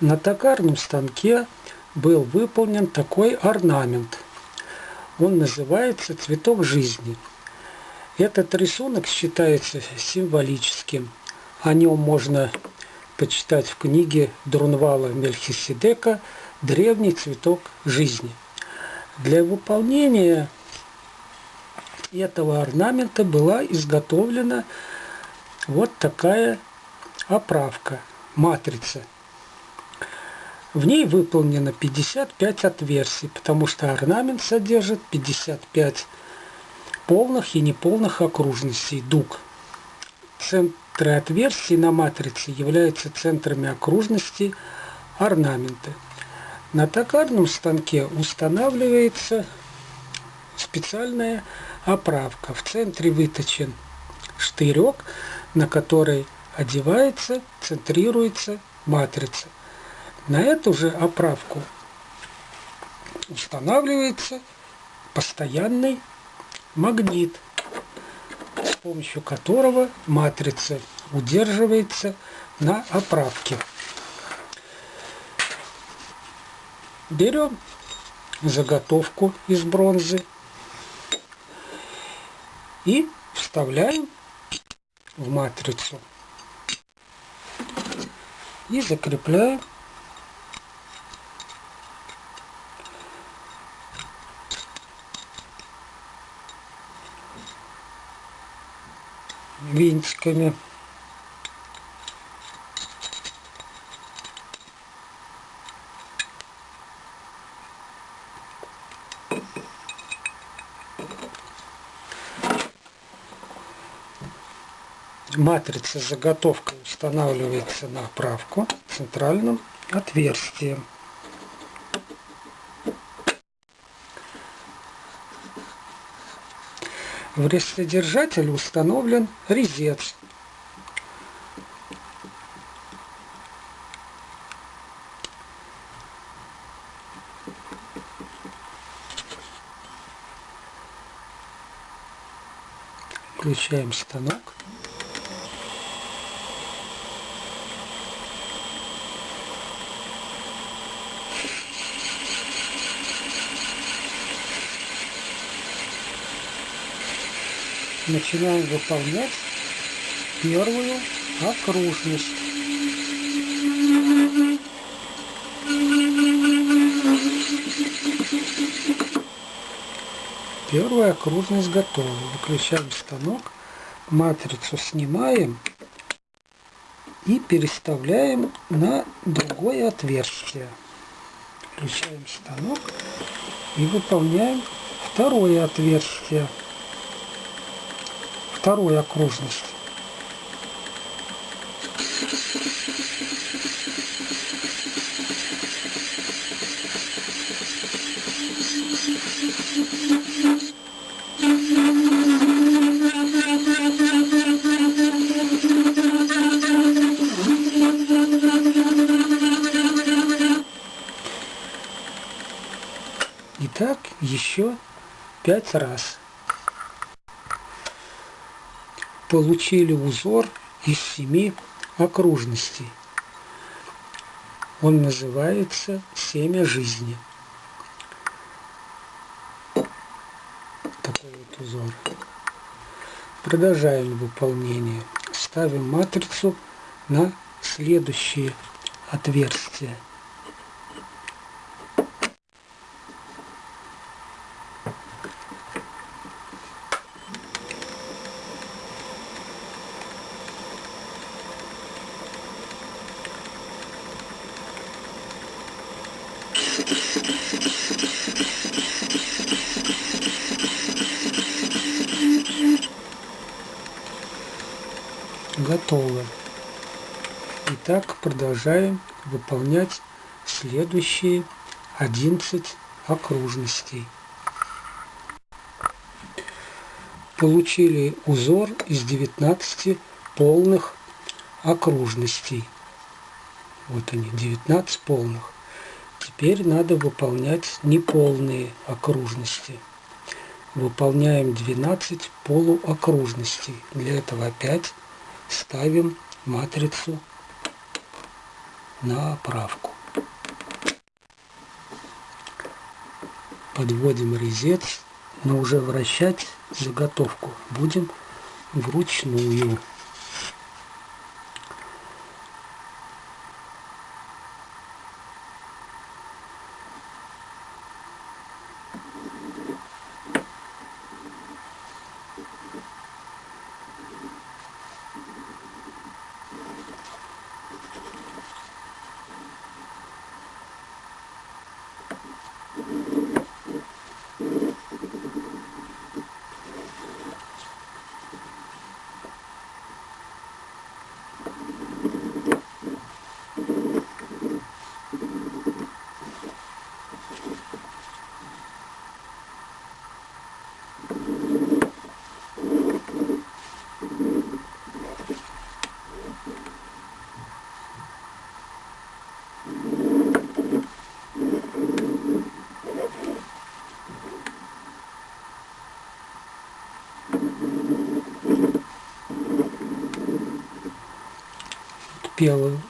На токарном станке был выполнен такой орнамент. Он называется «Цветок жизни». Этот рисунок считается символическим. О нем можно почитать в книге Друнвала Мельхиседека «Древний цветок жизни». Для выполнения этого орнамента была изготовлена вот такая оправка, матрица. В ней выполнено 55 отверстий, потому что орнамент содержит 55 полных и неполных окружностей дуг. Центры отверстий на матрице являются центрами окружности орнамента. На токарном станке устанавливается специальная оправка. В центре выточен штырек, на который одевается, центрируется матрица. На эту же оправку устанавливается постоянный магнит, с помощью которого матрица удерживается на оправке. Берем заготовку из бронзы и вставляем в матрицу и закрепляем винтиками. Матрица заготовка устанавливается на оправку центральным отверстием. В рестлодержателе установлен резец. Включаем станок. Начинаем выполнять первую окружность. Первая окружность готова. Выключаем станок, матрицу снимаем и переставляем на другое отверстие. Включаем станок и выполняем второе отверстие второй окружности. Итак, еще пять раз получили узор из семи окружностей. Он называется «Семя жизни». Такой вот узор. Продолжаем выполнение. Ставим матрицу на следующие отверстия. Готово. Итак, продолжаем выполнять следующие 11 окружностей. Получили узор из 19 полных окружностей. Вот они, 19 полных. Теперь надо выполнять неполные окружности. Выполняем 12 полуокружностей. Для этого опять ставим матрицу на оправку. Подводим резец, но уже вращать заготовку будем вручную. you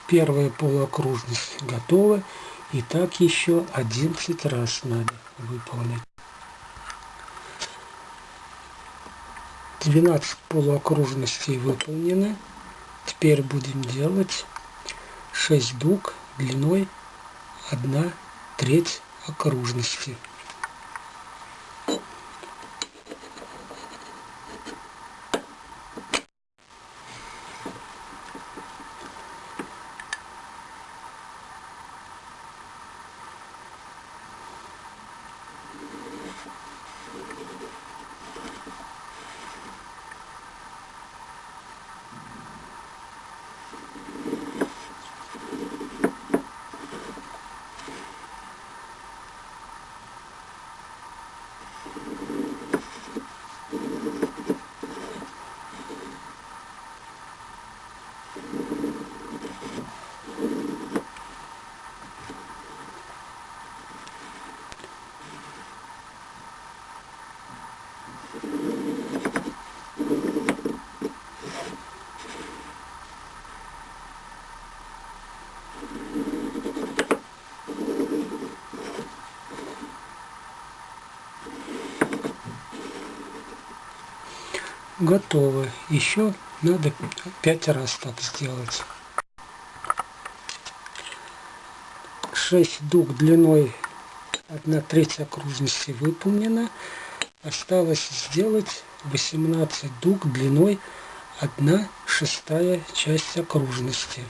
первая полуокружность готова. И так еще 11 раз надо выполнить. 12 полуокружностей выполнено. Теперь будем делать 6 дуг длиной 1 треть окружности. Готово. Еще надо пять раз так сделать. 6 дуг длиной 1 треть окружности выполнена. Осталось сделать 18 дуг длиной 1 шестая часть окружности.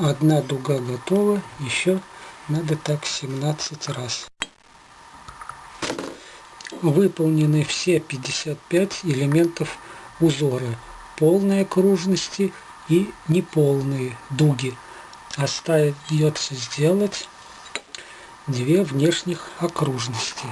Одна дуга готова, еще надо так 17 раз. Выполнены все 55 элементов узора, полные окружности и неполные дуги. Остается сделать две внешних окружности.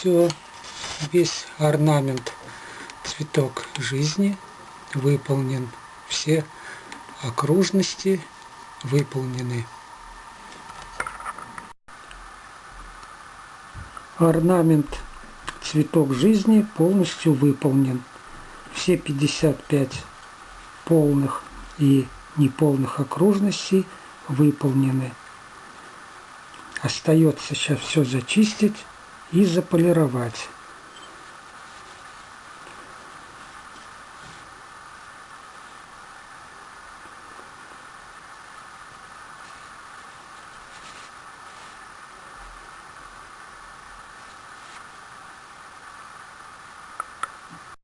Все, весь орнамент цветок жизни выполнен. Все окружности выполнены. Орнамент цветок жизни полностью выполнен. Все 55 полных и неполных окружностей выполнены. Остается сейчас все зачистить и заполировать.